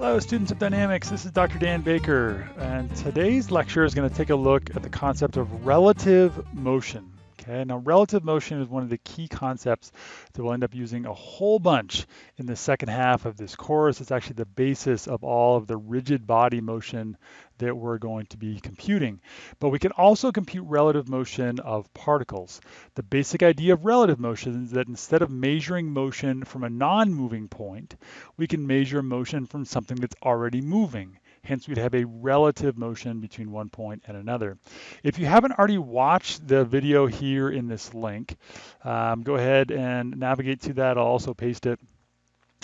Hello, students of dynamics. This is Dr. Dan Baker, and today's lecture is going to take a look at the concept of relative motion. Okay, now relative motion is one of the key concepts that we'll end up using a whole bunch in the second half of this course. It's actually the basis of all of the rigid body motion that we're going to be computing. But we can also compute relative motion of particles. The basic idea of relative motion is that instead of measuring motion from a non-moving point, we can measure motion from something that's already moving. Hence, we'd have a relative motion between one point and another. If you haven't already watched the video here in this link, um, go ahead and navigate to that. I'll also paste it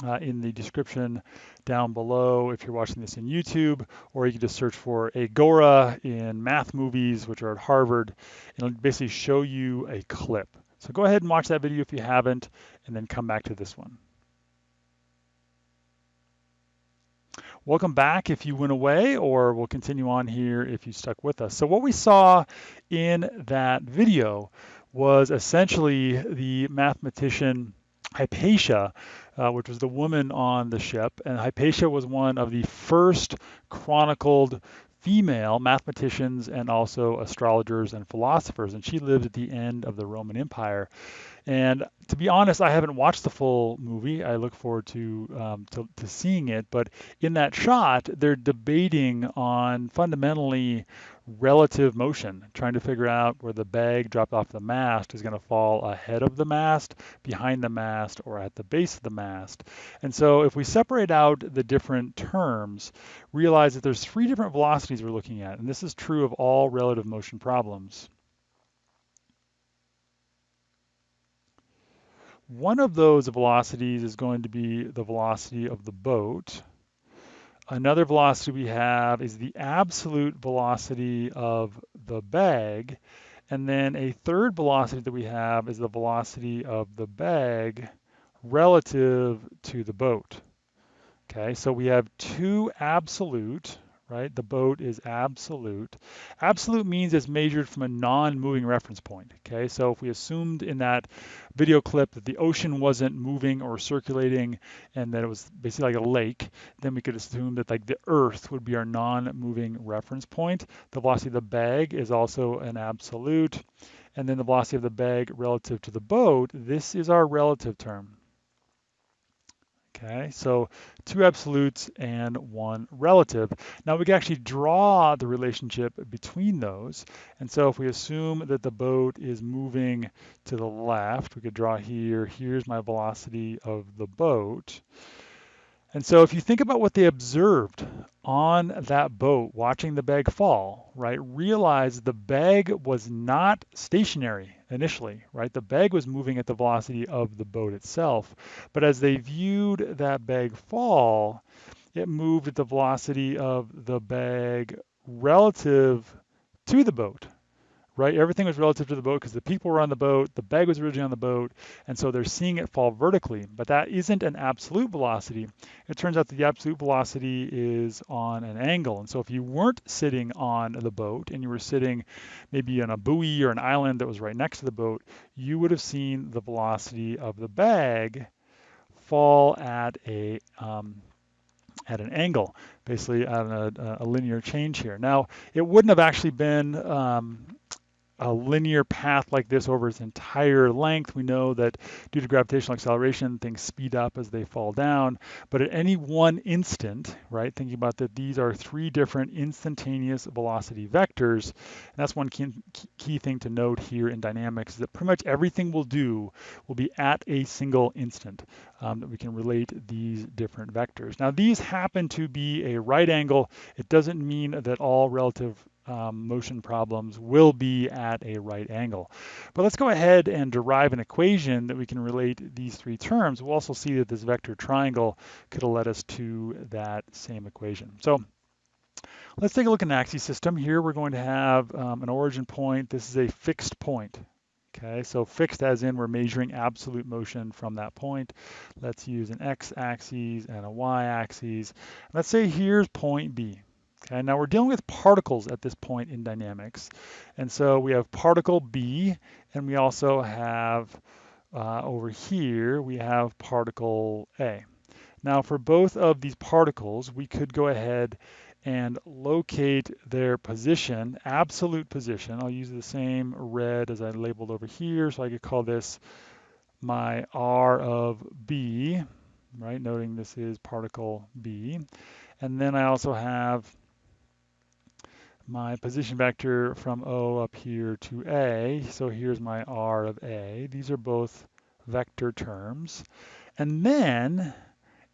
uh, in the description down below if you're watching this in YouTube, or you can just search for Agora in math movies, which are at Harvard, and it'll basically show you a clip. So go ahead and watch that video if you haven't, and then come back to this one. Welcome back if you went away, or we'll continue on here if you stuck with us. So what we saw in that video was essentially the mathematician Hypatia, uh, which was the woman on the ship. And Hypatia was one of the first chronicled female mathematicians and also astrologers and philosophers. And she lived at the end of the Roman Empire. And to be honest, I haven't watched the full movie. I look forward to, um, to, to seeing it. But in that shot, they're debating on fundamentally relative motion, trying to figure out where the bag dropped off the mast is going to fall ahead of the mast, behind the mast, or at the base of the mast. And so if we separate out the different terms, realize that there's three different velocities we're looking at. And this is true of all relative motion problems. One of those velocities is going to be the velocity of the boat. Another velocity we have is the absolute velocity of the bag. And then a third velocity that we have is the velocity of the bag relative to the boat. Okay, so we have two absolute right? The boat is absolute. Absolute means it's measured from a non-moving reference point, okay? So if we assumed in that video clip that the ocean wasn't moving or circulating and that it was basically like a lake, then we could assume that like the earth would be our non-moving reference point. The velocity of the bag is also an absolute. And then the velocity of the bag relative to the boat, this is our relative term. Okay, so two absolutes and one relative. Now we can actually draw the relationship between those. And so if we assume that the boat is moving to the left, we could draw here, here's my velocity of the boat. And so if you think about what they observed on that boat watching the bag fall, right, realize the bag was not stationary initially, right? The bag was moving at the velocity of the boat itself. But as they viewed that bag fall, it moved at the velocity of the bag relative to the boat, right? Everything was relative to the boat because the people were on the boat, the bag was originally on the boat, and so they're seeing it fall vertically. But that isn't an absolute velocity. It turns out that the absolute velocity is on an angle. And so if you weren't sitting on the boat and you were sitting maybe on a buoy or an island that was right next to the boat, you would have seen the velocity of the bag fall at a um, at an angle, basically at a, a, linear change here. Now, it wouldn't have actually been um, a linear path like this over its entire length. We know that due to gravitational acceleration, things speed up as they fall down. But at any one instant, right, thinking about that these are three different instantaneous velocity vectors. And that's one key, key thing to note here in dynamics is that pretty much everything we'll do will be at a single instant um, that we can relate these different vectors. Now these happen to be a right angle. It doesn't mean that all relative um, motion problems will be at a right angle. But let's go ahead and derive an equation that we can relate these three terms. We'll also see that this vector triangle could have led us to that same equation. So let's take a look at an axis system. Here we're going to have um, an origin point. This is a fixed point. Okay, so fixed as in we're measuring absolute motion from that point. Let's use an x-axis and a y-axis. Let's say here's point B. Okay, now we're dealing with particles at this point in dynamics. And so we have particle B, and we also have uh, over here, we have particle A. Now for both of these particles, we could go ahead and locate their position, absolute position. I'll use the same red as I labeled over here, so I could call this my R of B, right? Noting this is particle B. And then I also have my position vector from O up here to A. So here's my R of A. These are both vector terms. And then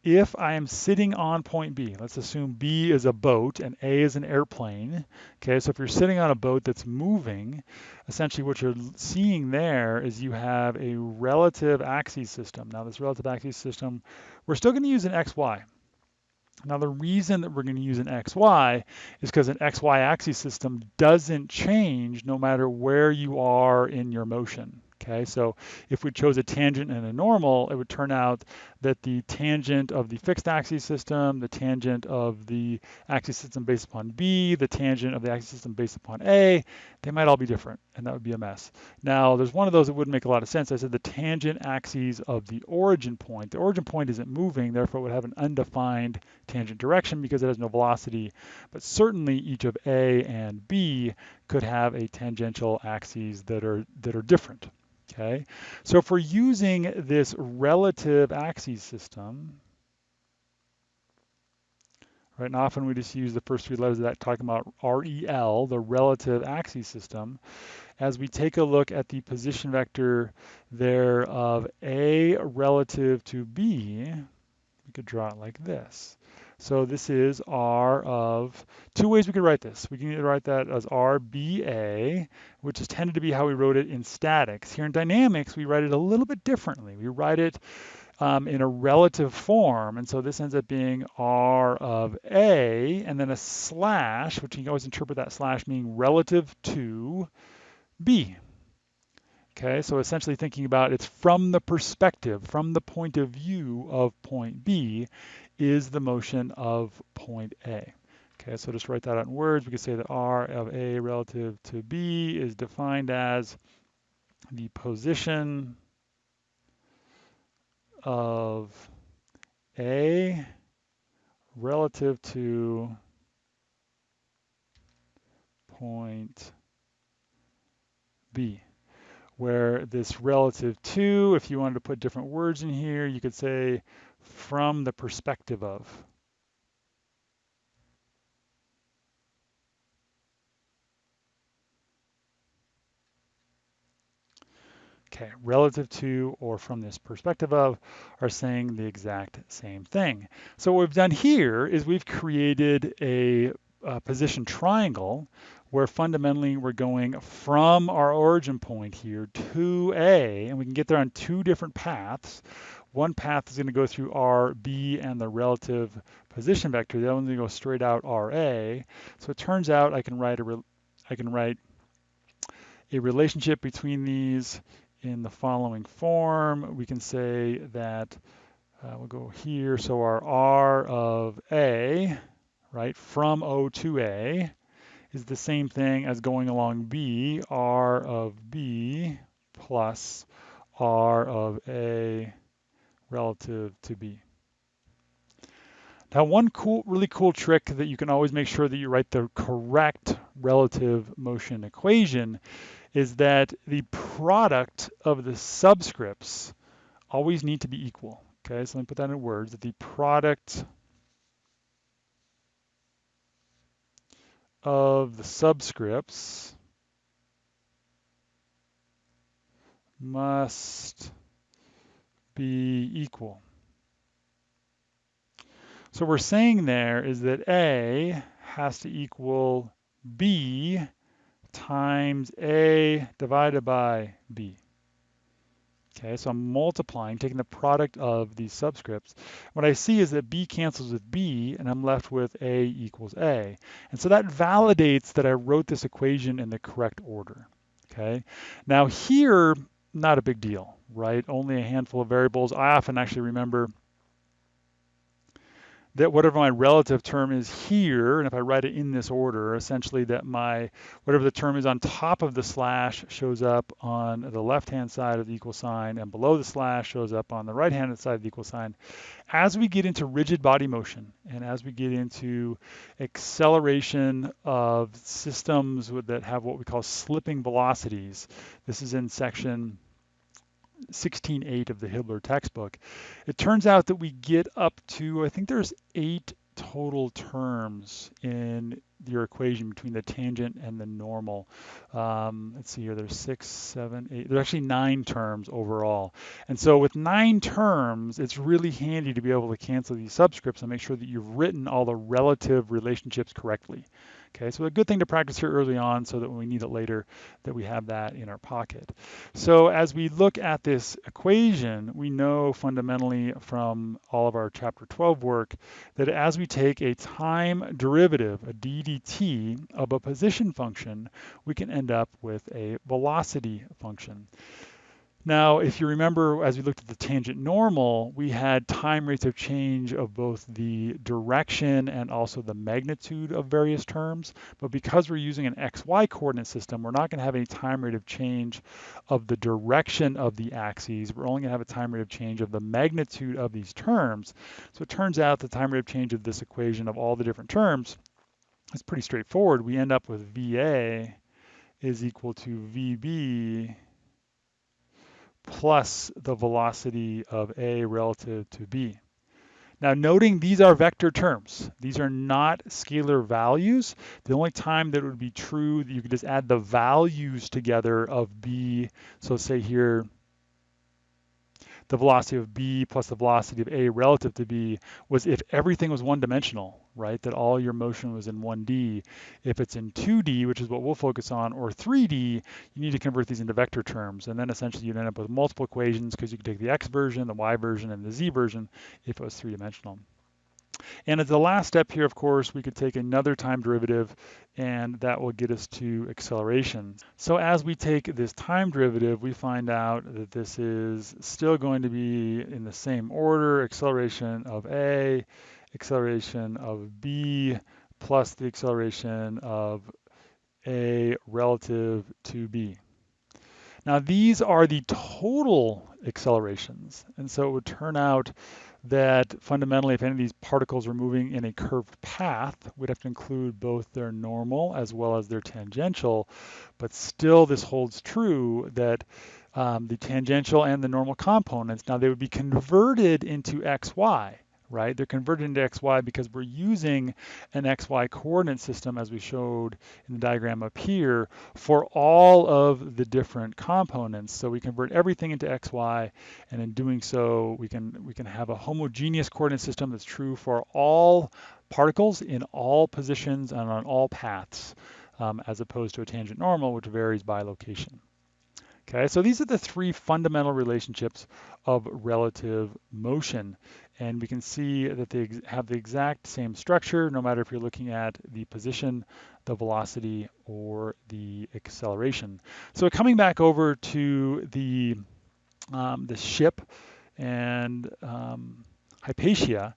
if I am sitting on point B, let's assume B is a boat and A is an airplane. Okay, so if you're sitting on a boat that's moving, essentially what you're seeing there is you have a relative axis system. Now this relative axis system, we're still going to use an XY. Now the reason that we're going to use an XY is because an XY axis system doesn't change no matter where you are in your motion. Okay, so if we chose a tangent and a normal, it would turn out that the tangent of the fixed axis system, the tangent of the axis system based upon B, the tangent of the axis system based upon A, they might all be different, and that would be a mess. Now, there's one of those that wouldn't make a lot of sense. I said the tangent axes of the origin point. The origin point isn't moving, therefore it would have an undefined tangent direction because it has no velocity, but certainly each of A and B could have a tangential axes that are, that are different. Okay, so if we're using this relative axis system, right, and often we just use the first three letters of that talking about REL, the relative axis system, as we take a look at the position vector there of A relative to B, we could draw it like this. So this is R of, two ways we could write this. We can either write that as RBA, which is tended to be how we wrote it in statics. Here in dynamics, we write it a little bit differently. We write it um, in a relative form, and so this ends up being R of A, and then a slash, which you can always interpret that slash meaning relative to B. Okay, so essentially thinking about it's from the perspective, from the point of view of point B, is the motion of point A. Okay, so just write that out in words. We could say that R of A relative to B is defined as the position of A relative to point B where this relative to, if you wanted to put different words in here, you could say from the perspective of. Okay, relative to or from this perspective of are saying the exact same thing. So what we've done here is we've created a, a position triangle where fundamentally we're going from our origin point here to A, and we can get there on two different paths. One path is going to go through RB and the relative position vector. The other one's going to go straight out RA. So it turns out I can write a I can write a relationship between these in the following form. We can say that uh, we'll go here. So our R of A, right, from O to A is the same thing as going along B, R of B plus R of A relative to B. Now one cool, really cool trick that you can always make sure that you write the correct relative motion equation is that the product of the subscripts always need to be equal. Okay, so let me put that in words, that the product of the subscripts must be equal. So we're saying there is that A has to equal B times A divided by B. Okay, so I'm multiplying, taking the product of these subscripts. What I see is that B cancels with B, and I'm left with A equals A. And so that validates that I wrote this equation in the correct order. Okay, now here, not a big deal, right? Only a handful of variables. I often actually remember that whatever my relative term is here, and if I write it in this order, essentially that my, whatever the term is on top of the slash shows up on the left-hand side of the equal sign, and below the slash shows up on the right-hand side of the equal sign. As we get into rigid body motion, and as we get into acceleration of systems that have what we call slipping velocities, this is in section 16.8 of the Hibbeler textbook, it turns out that we get up to, I think there's eight total terms in your equation between the tangent and the normal. Um, let's see here, there's six, seven, eight, there's actually nine terms overall. And so with nine terms, it's really handy to be able to cancel these subscripts and make sure that you've written all the relative relationships correctly. Okay, so a good thing to practice here early on so that when we need it later, that we have that in our pocket. So as we look at this equation, we know fundamentally from all of our chapter 12 work that as we take a time derivative, a ddt, of a position function, we can end up with a velocity function. Now, if you remember, as we looked at the tangent normal, we had time rates of change of both the direction and also the magnitude of various terms. But because we're using an xy coordinate system, we're not going to have any time rate of change of the direction of the axes. We're only going to have a time rate of change of the magnitude of these terms. So it turns out the time rate of change of this equation of all the different terms is pretty straightforward. We end up with VA is equal to VB plus the velocity of A relative to B. Now noting these are vector terms. These are not scalar values. The only time that it would be true that you could just add the values together of B. So say here the velocity of b plus the velocity of a relative to b was if everything was one dimensional, right? That all your motion was in 1D. If it's in 2D, which is what we'll focus on, or 3D, you need to convert these into vector terms. And then essentially you'd end up with multiple equations because you could take the x version, the y version, and the z version if it was three dimensional. And as the last step here, of course, we could take another time derivative and that will get us to acceleration. So as we take this time derivative, we find out that this is still going to be in the same order, acceleration of A, acceleration of B, plus the acceleration of A relative to B. Now these are the total accelerations. And so it would turn out that fundamentally, if any of these particles were moving in a curved path, we'd have to include both their normal as well as their tangential. But still, this holds true that um, the tangential and the normal components, now they would be converted into xy right? They're converted into xy because we're using an xy coordinate system as we showed in the diagram up here for all of the different components. So we convert everything into xy and in doing so we can we can have a homogeneous coordinate system that's true for all particles in all positions and on all paths um, as opposed to a tangent normal which varies by location. Okay, so these are the three fundamental relationships of relative motion. And we can see that they have the exact same structure, no matter if you're looking at the position, the velocity, or the acceleration. So coming back over to the, um, the ship and um, Hypatia,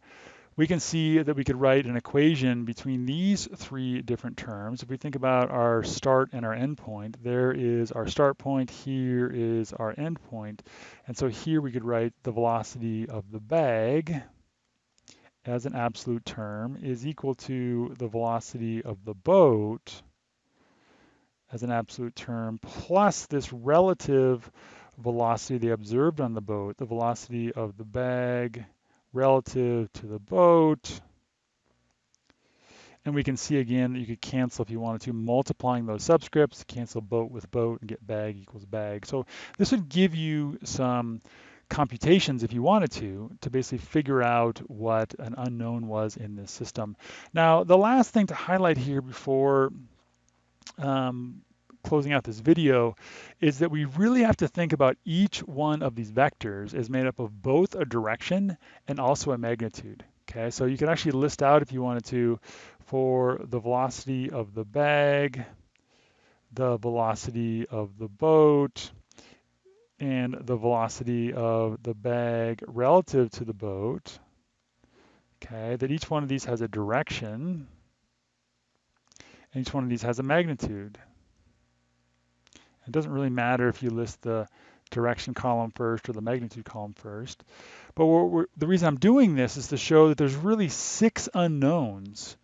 we can see that we could write an equation between these three different terms. If we think about our start and our end point, there is our start point, here is our end point. And so here we could write the velocity of the bag as an absolute term is equal to the velocity of the boat as an absolute term plus this relative velocity they observed on the boat, the velocity of the bag relative to the boat. And we can see again that you could cancel if you wanted to, multiplying those subscripts, cancel boat with boat and get bag equals bag. So this would give you some computations if you wanted to, to basically figure out what an unknown was in this system. Now, the last thing to highlight here before um, closing out this video is that we really have to think about each one of these vectors is made up of both a direction and also a magnitude. Okay, so you can actually list out if you wanted to for the velocity of the bag, the velocity of the boat, and the velocity of the bag relative to the boat. okay, that each one of these has a direction, and each one of these has a magnitude. It doesn't really matter if you list the direction column first or the magnitude column first. But we're, the reason I'm doing this is to show that there's really six unknowns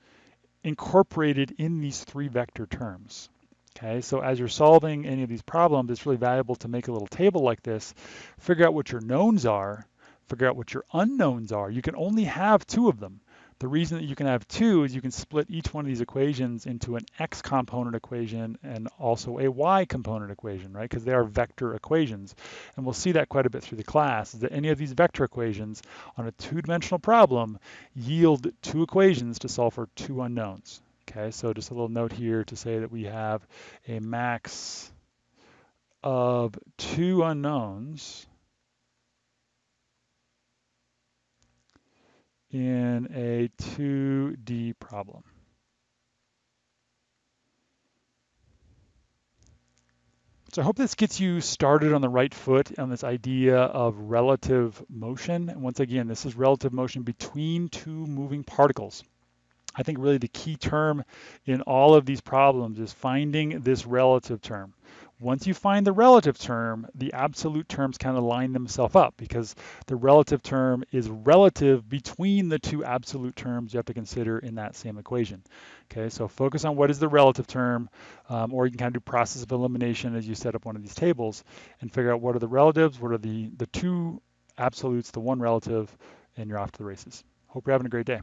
incorporated in these three vector terms. Okay, so as you're solving any of these problems, it's really valuable to make a little table like this, figure out what your knowns are, figure out what your unknowns are. You can only have two of them. The reason that you can have two is you can split each one of these equations into an x component equation and also a y component equation, right? Because they are vector equations. And we'll see that quite a bit through the class, is that any of these vector equations on a two-dimensional problem yield two equations to solve for two unknowns. Okay, so just a little note here to say that we have a max of two unknowns in a 2D problem. So I hope this gets you started on the right foot on this idea of relative motion. And once again, this is relative motion between two moving particles. I think really the key term in all of these problems is finding this relative term. Once you find the relative term, the absolute terms kind of line themselves up because the relative term is relative between the two absolute terms you have to consider in that same equation. Okay, so focus on what is the relative term, um, or you can kind of do process of elimination as you set up one of these tables and figure out what are the relatives, what are the, the two absolutes, the one relative, and you're off to the races. Hope you're having a great day.